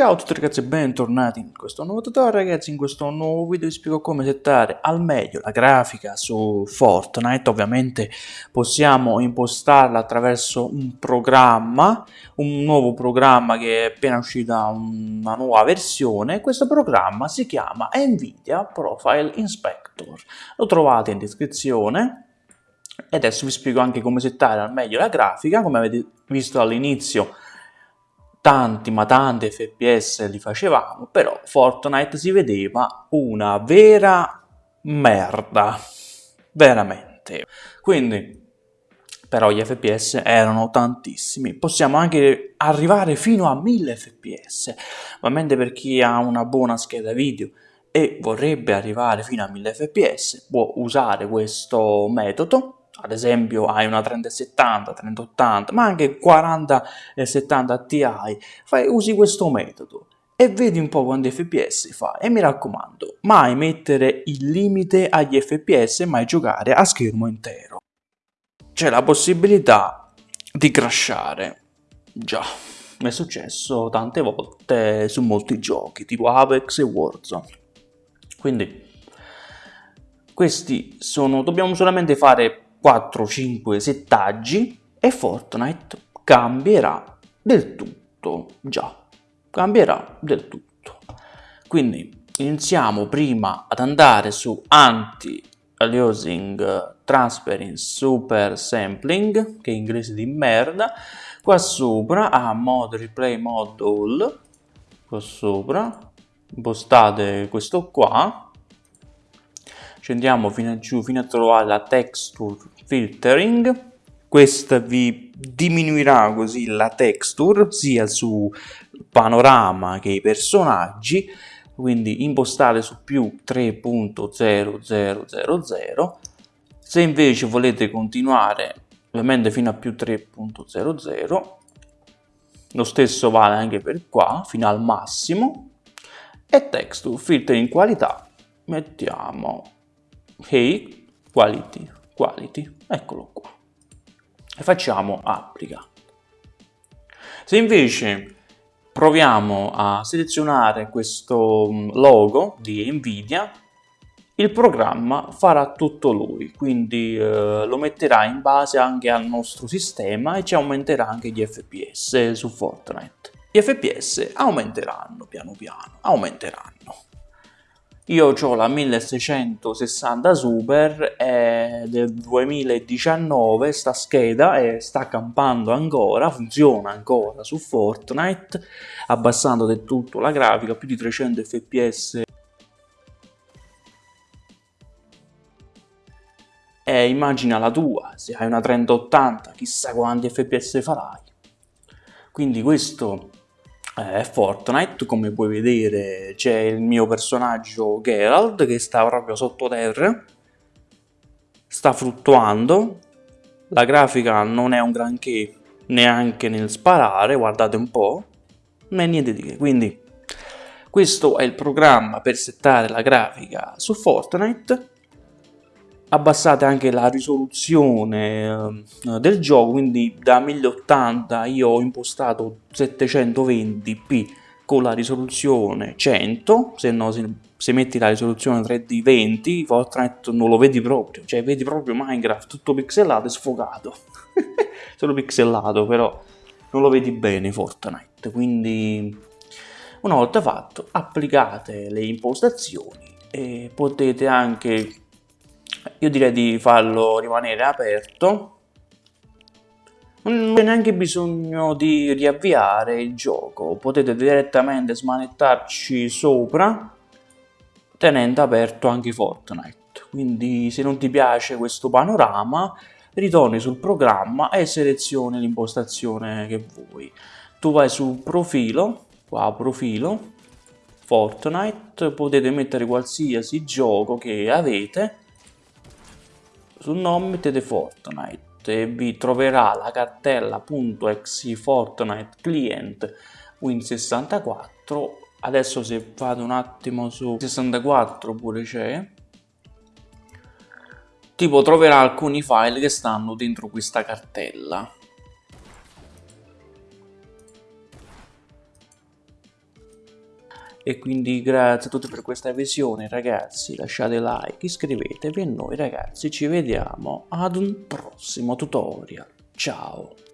Ciao a tutti ragazzi e bentornati in questo nuovo tutorial. Ragazzi, in questo nuovo video vi spiego come settare al meglio la grafica su Fortnite, ovviamente possiamo impostarla attraverso un programma, un nuovo programma che è appena uscita una nuova versione, questo programma si chiama Nvidia Profile Inspector, lo trovate in descrizione. E adesso vi spiego anche come settare al meglio la grafica, come avete visto all'inizio tanti ma tanti fps li facevamo, però Fortnite si vedeva una vera merda, veramente. Quindi, però gli fps erano tantissimi, possiamo anche arrivare fino a 1000 fps, ovviamente per chi ha una buona scheda video e vorrebbe arrivare fino a 1000 fps può usare questo metodo ad esempio hai una 3070, 3080, ma anche 4070 Ti, fai, usi questo metodo e vedi un po' quanti fps fa e mi raccomando, mai mettere il limite agli fps, mai giocare a schermo intero. C'è la possibilità di crashare, già, mi è successo tante volte su molti giochi, tipo Apex e Warzone. Quindi, questi sono, dobbiamo solamente fare 4-5 settaggi e Fortnite cambierà del tutto, già, cambierà del tutto. Quindi iniziamo prima ad andare su Anti-Aliasing Transparency Super Sampling, che è inglese di merda, qua sopra a Mod Replay Mod All, qua sopra, impostate questo qua, scendiamo fino a giù fino a trovare la texture filtering. Questa vi diminuirà così la texture sia su panorama che i personaggi. Quindi impostate su più 3.0000 se invece volete continuare ovviamente fino a più 3.00 lo stesso vale anche per qua fino al massimo. E texture filtering qualità mettiamo hey quality quality eccolo qua. E facciamo applica. Se invece proviamo a selezionare questo mm, logo di nvidia il programma farà tutto lui quindi eh, lo metterà in base anche al nostro sistema e ci aumenterà anche gli fps su fortnite. Gli fps aumenteranno piano piano aumenteranno io ho la 1660 Super è del 2019 sta scheda e sta campando ancora, funziona ancora su Fortnite abbassando del tutto la grafica, più di 300 fps e immagina la tua, se hai una 3080 chissà quanti fps farai. Quindi questo è Fortnite, come puoi vedere c'è il mio personaggio Geralt che sta proprio sottoterra, sta fluttuando, la grafica non è un granché neanche nel sparare, guardate un po', non è niente di che, quindi questo è il programma per settare la grafica su Fortnite, abbassate anche la risoluzione eh, del gioco quindi da 1080 io ho impostato 720p con la risoluzione 100 se no se, se metti la risoluzione 3D 20 Fortnite non lo vedi proprio cioè vedi proprio Minecraft tutto pixelato e sfocato solo pixelato però non lo vedi bene Fortnite quindi una volta fatto applicate le impostazioni e potete anche io direi di farlo rimanere aperto. Non c'è neanche bisogno di riavviare il gioco. Potete direttamente smanettarci sopra tenendo aperto anche Fortnite. Quindi se non ti piace questo panorama ritorni sul programma e selezioni l'impostazione che vuoi. Tu vai su profilo qua profilo Fortnite. Potete mettere qualsiasi gioco che avete sul nome mettete Fortnite. E vi troverà la cartella .exe Fortnite client Win64 adesso se fate un attimo su 64 pure c'è. Tipo troverà alcuni file che stanno dentro questa cartella e quindi grazie a tutti per questa visione ragazzi, lasciate like, iscrivetevi e noi ragazzi ci vediamo ad un prossimo tutorial. Ciao!